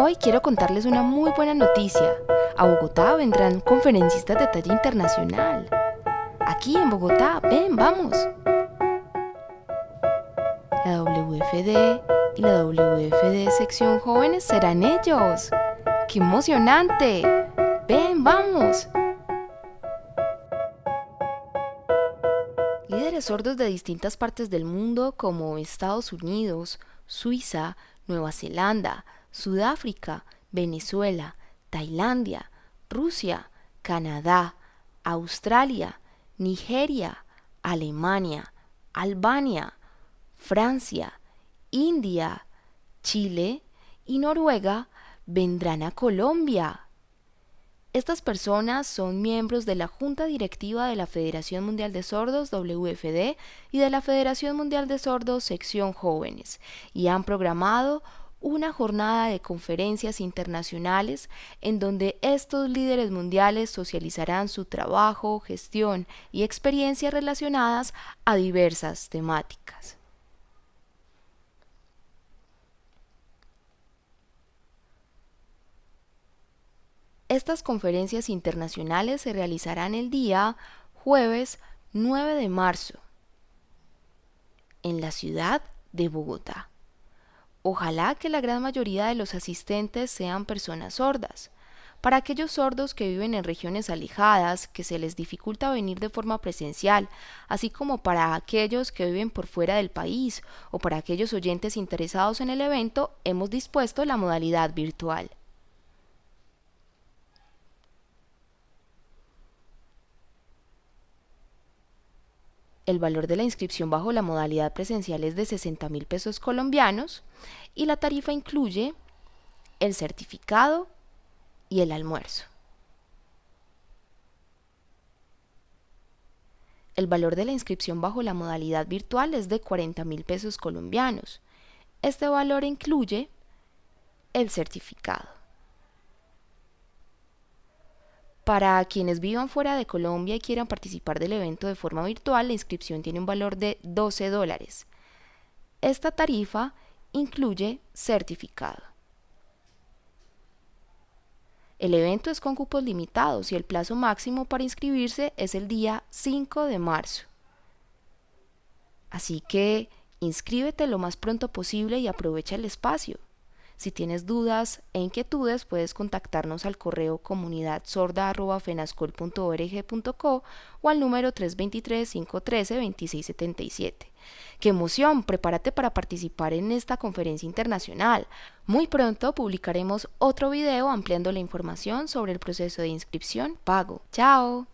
Hoy quiero contarles una muy buena noticia. A Bogotá vendrán conferencistas de talla internacional. Aquí en Bogotá, ven, vamos. La WFD y la WFD sección jóvenes serán ellos. ¡Qué emocionante! Ven, vamos. Líderes sordos de distintas partes del mundo como Estados Unidos, Suiza, Nueva Zelanda, Sudáfrica, Venezuela, Tailandia, Rusia, Canadá, Australia, Nigeria, Alemania, Albania, Francia, India, Chile y Noruega vendrán a Colombia. Estas personas son miembros de la Junta Directiva de la Federación Mundial de Sordos WFD y de la Federación Mundial de Sordos Sección Jóvenes y han programado una jornada de conferencias internacionales en donde estos líderes mundiales socializarán su trabajo, gestión y experiencias relacionadas a diversas temáticas. Estas conferencias internacionales se realizarán el día jueves 9 de marzo en la ciudad de Bogotá. Ojalá que la gran mayoría de los asistentes sean personas sordas. Para aquellos sordos que viven en regiones alejadas, que se les dificulta venir de forma presencial, así como para aquellos que viven por fuera del país o para aquellos oyentes interesados en el evento, hemos dispuesto la modalidad virtual. El valor de la inscripción bajo la modalidad presencial es de 60 mil pesos colombianos y la tarifa incluye el certificado y el almuerzo. El valor de la inscripción bajo la modalidad virtual es de 40 mil pesos colombianos. Este valor incluye el certificado. Para quienes vivan fuera de Colombia y quieran participar del evento de forma virtual, la inscripción tiene un valor de 12 dólares. Esta tarifa incluye certificado. El evento es con cupos limitados y el plazo máximo para inscribirse es el día 5 de marzo. Así que inscríbete lo más pronto posible y aprovecha el espacio. Si tienes dudas e inquietudes, puedes contactarnos al correo comunidadsorda.fenascol.org.co o al número 323-513-2677. ¡Qué emoción! Prepárate para participar en esta conferencia internacional. Muy pronto publicaremos otro video ampliando la información sobre el proceso de inscripción pago. ¡Chao!